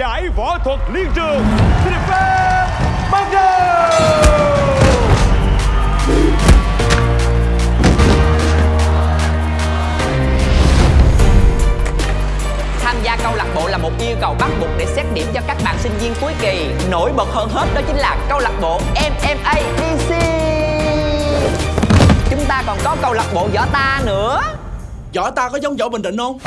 giải võ thuật liên trường xin được phép bắt đầu Tham gia câu lạc bộ là một yêu cầu bắt buộc để xét điểm cho các bạn sinh viên cuối kỳ. Nổi bật hơn hết đó chính là câu lạc bộ MMA DC. Chúng ta còn có câu lạc bộ võ ta nữa. Võ ta có giống võ Bình Định không?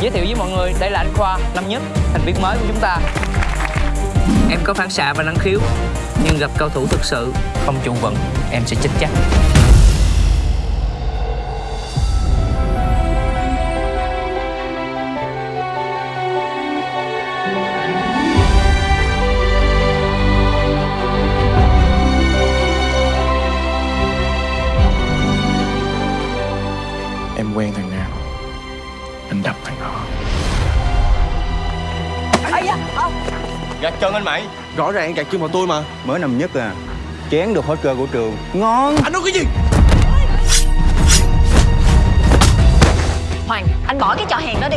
Giới thiệu với mọi người, đây là anh Khoa, năm nhất, thành viên mới của chúng ta. Em có phản xạ và năng khiếu, nhưng gặp cao thủ thực sự không trụ vững, em sẽ chết chắc. Em quen thằng Anh đập thằng đó. Gạt chân anh mày Rõ ràng gạt chân vào tôi mà. Mới năm nhất à. Chén được hết cơ của trường. Ngon. Anh nói cái gì? Hoàng, anh bỏ cái trò hèn đó đi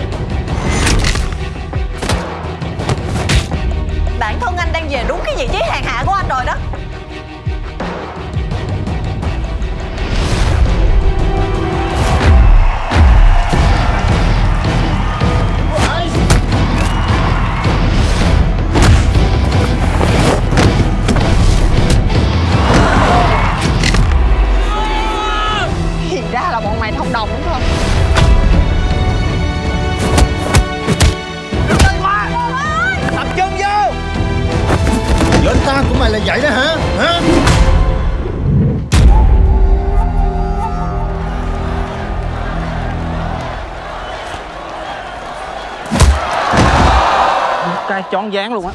Của mày là vậy đó hả Hả Cái chón dáng luôn á.